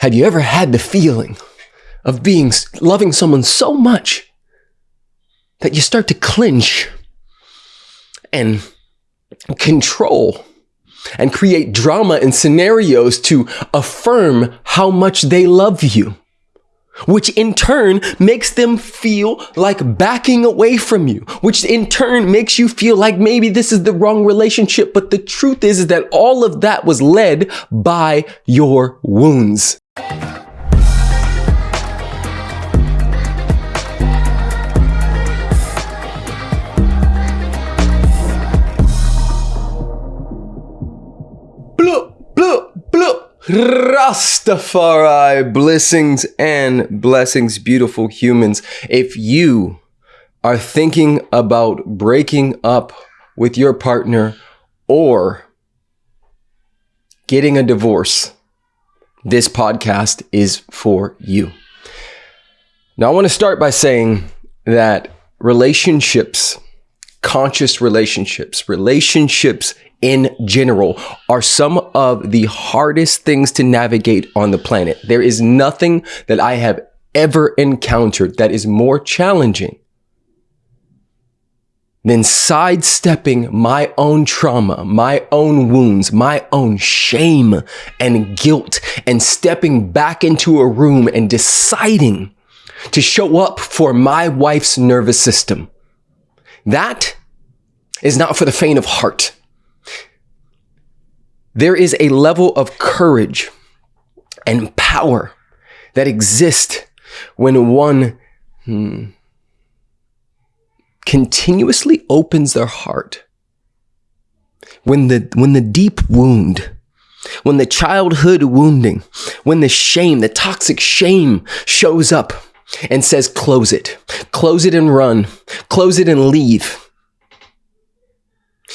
Have you ever had the feeling of being loving someone so much that you start to clinch and control and create drama and scenarios to affirm how much they love you? which in turn makes them feel like backing away from you, which in turn makes you feel like maybe this is the wrong relationship. But the truth is, is that all of that was led by your wounds. Rastafari, blessings and blessings, beautiful humans. If you are thinking about breaking up with your partner or getting a divorce, this podcast is for you. Now, I want to start by saying that relationships, conscious relationships, relationships in general are some of the hardest things to navigate on the planet. There is nothing that I have ever encountered that is more challenging than sidestepping my own trauma, my own wounds, my own shame and guilt, and stepping back into a room and deciding to show up for my wife's nervous system. That is not for the faint of heart. There is a level of courage and power that exists when one hmm, continuously opens their heart. When the, when the deep wound, when the childhood wounding, when the shame, the toxic shame shows up and says, close it, close it and run, close it and leave.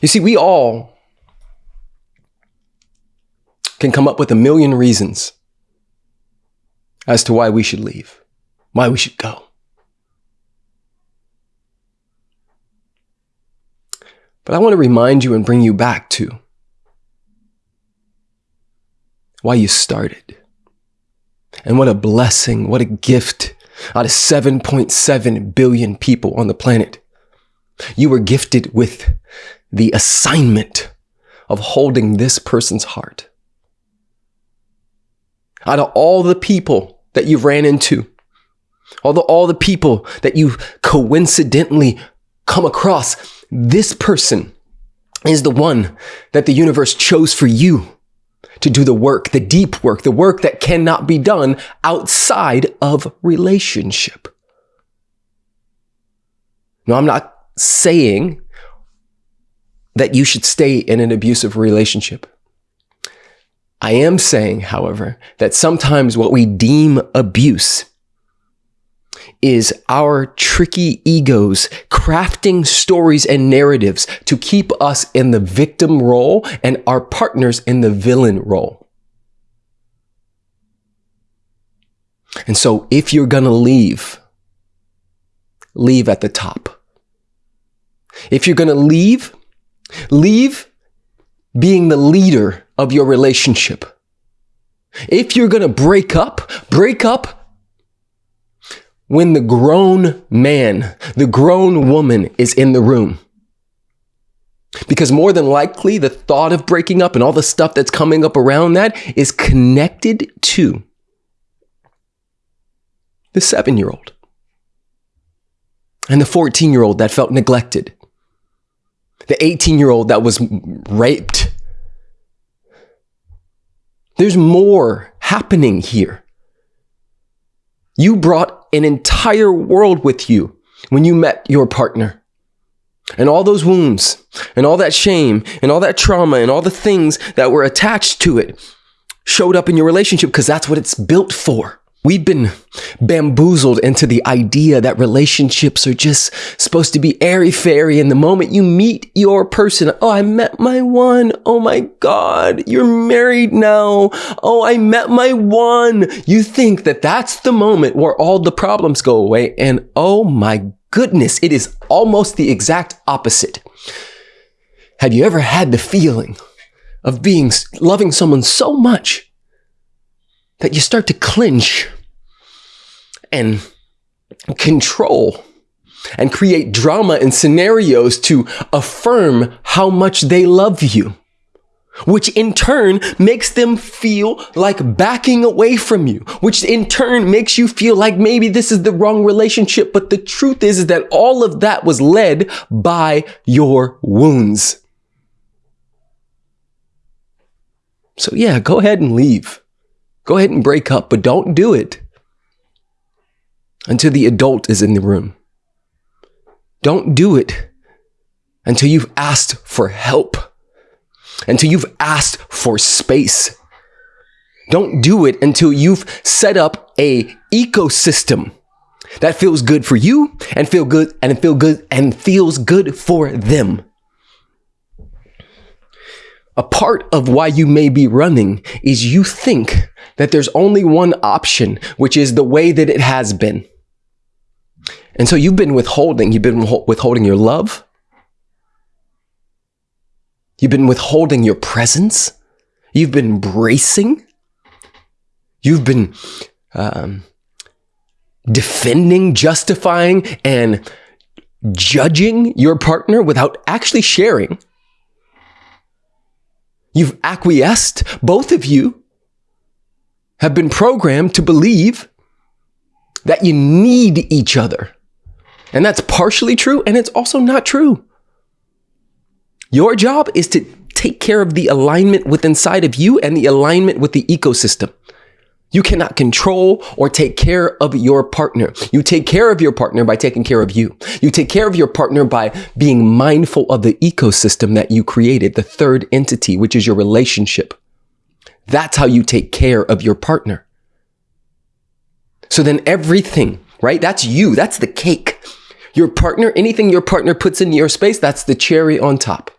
You see, we all can come up with a million reasons as to why we should leave, why we should go. But I want to remind you and bring you back to why you started. And what a blessing, what a gift out of 7.7 billion people on the planet. You were gifted with the assignment of holding this person's heart out of all the people that you've ran into, all the, all the people that you coincidentally come across, this person is the one that the universe chose for you to do the work, the deep work, the work that cannot be done outside of relationship. No, I'm not saying that you should stay in an abusive relationship. I am saying, however, that sometimes what we deem abuse is our tricky egos crafting stories and narratives to keep us in the victim role and our partners in the villain role. And so if you're going to leave, leave at the top. If you're going to leave, leave being the leader of your relationship. If you're going to break up, break up when the grown man, the grown woman is in the room. Because more than likely, the thought of breaking up and all the stuff that's coming up around that is connected to the seven year old and the 14 year old that felt neglected, the 18 year old that was raped there's more happening here. You brought an entire world with you when you met your partner. And all those wounds and all that shame and all that trauma and all the things that were attached to it showed up in your relationship because that's what it's built for. We've been bamboozled into the idea that relationships are just supposed to be airy fairy. And the moment you meet your person, oh, I met my one. Oh my God, you're married now. Oh, I met my one. You think that that's the moment where all the problems go away. And oh my goodness, it is almost the exact opposite. Have you ever had the feeling of being, loving someone so much that you start to clinch and control and create drama and scenarios to affirm how much they love you, which in turn makes them feel like backing away from you, which in turn makes you feel like maybe this is the wrong relationship. But the truth is, is that all of that was led by your wounds. So yeah, go ahead and leave. Go ahead and break up, but don't do it until the adult is in the room. Don't do it until you've asked for help, until you've asked for space. Don't do it until you've set up a ecosystem that feels good for you and feel good and feel good and feels good for them. A part of why you may be running is you think that there's only one option, which is the way that it has been. And so you've been withholding, you've been withholding your love. You've been withholding your presence. You've been bracing. You've been um, defending, justifying, and judging your partner without actually sharing. You've acquiesced. Both of you have been programmed to believe that you need each other. And that's partially true, and it's also not true. Your job is to take care of the alignment with inside of you and the alignment with the ecosystem. You cannot control or take care of your partner. You take care of your partner by taking care of you. You take care of your partner by being mindful of the ecosystem that you created, the third entity, which is your relationship. That's how you take care of your partner. So then everything, right? That's you. That's the cake. Your partner, anything your partner puts in your space, that's the cherry on top.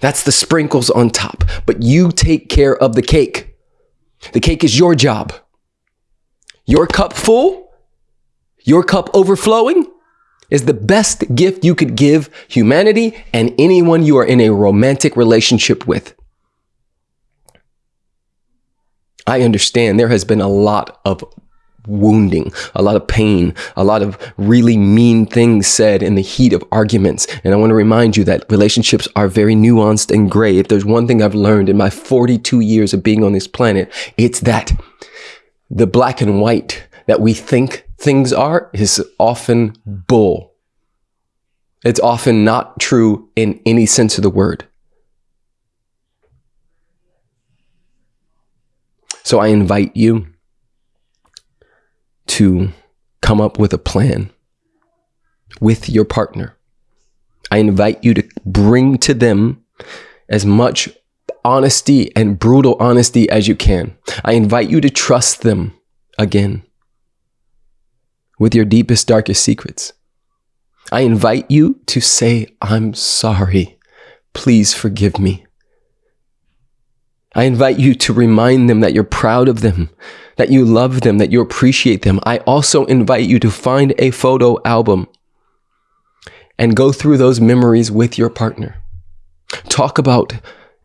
That's the sprinkles on top. But you take care of the cake. The cake is your job. Your cup full, your cup overflowing is the best gift you could give humanity and anyone you are in a romantic relationship with. I understand there has been a lot of wounding, a lot of pain, a lot of really mean things said in the heat of arguments. And I want to remind you that relationships are very nuanced and gray. If there's one thing I've learned in my 42 years of being on this planet, it's that the black and white that we think things are is often bull. It's often not true in any sense of the word. So I invite you to come up with a plan with your partner. I invite you to bring to them as much honesty and brutal honesty as you can. I invite you to trust them again with your deepest, darkest secrets. I invite you to say, I'm sorry. Please forgive me. I invite you to remind them that you're proud of them, that you love them, that you appreciate them. I also invite you to find a photo album and go through those memories with your partner. Talk about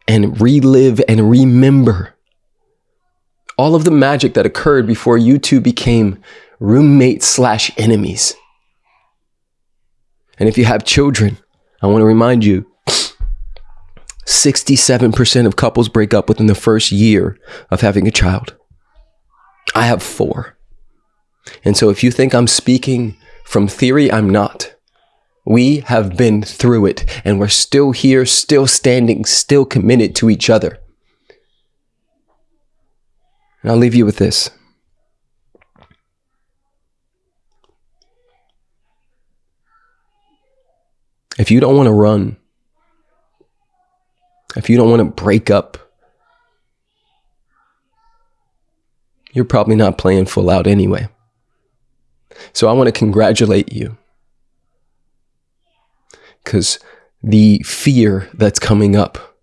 and relive and remember all of the magic that occurred before you two became roommates slash enemies. And if you have children, I want to remind you 67% of couples break up within the first year of having a child. I have four. And so if you think I'm speaking from theory, I'm not. We have been through it and we're still here, still standing, still committed to each other. And I'll leave you with this. If you don't want to run, if you don't want to break up, you're probably not playing full out anyway. So I want to congratulate you because the fear that's coming up,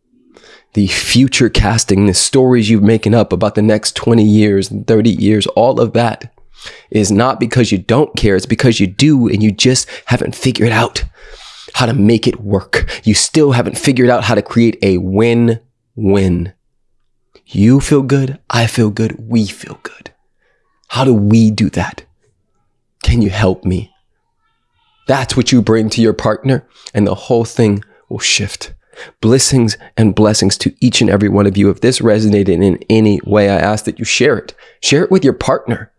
the future casting, the stories you're making up about the next 20 years, 30 years, all of that is not because you don't care. It's because you do and you just haven't figured out how to make it work. You still haven't figured out how to create a win win. You feel good. I feel good. We feel good. How do we do that? Can you help me? That's what you bring to your partner, and the whole thing will shift. Blessings and blessings to each and every one of you. If this resonated in any way, I ask that you share it. Share it with your partner.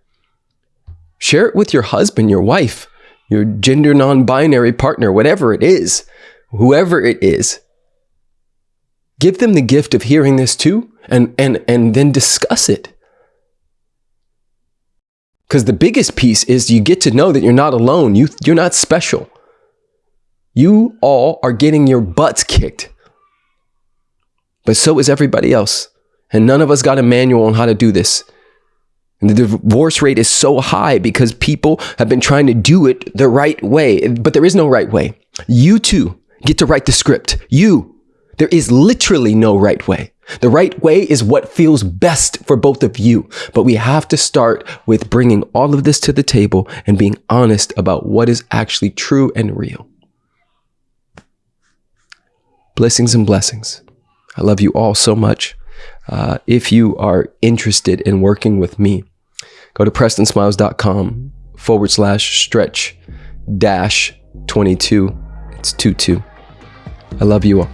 Share it with your husband, your wife, your gender non binary partner, whatever it is, whoever it is. Give them the gift of hearing this too and, and, and then discuss it. Because the biggest piece is you get to know that you're not alone. You, you're not special. You all are getting your butts kicked. But so is everybody else. And none of us got a manual on how to do this. And the divorce rate is so high because people have been trying to do it the right way, but there is no right way. You too get to write the script. You. There is literally no right way. The right way is what feels best for both of you. But we have to start with bringing all of this to the table and being honest about what is actually true and real. Blessings and blessings. I love you all so much. Uh, if you are interested in working with me, go to prestonsmiles.com forward slash stretch dash 22. It's 22. I love you all.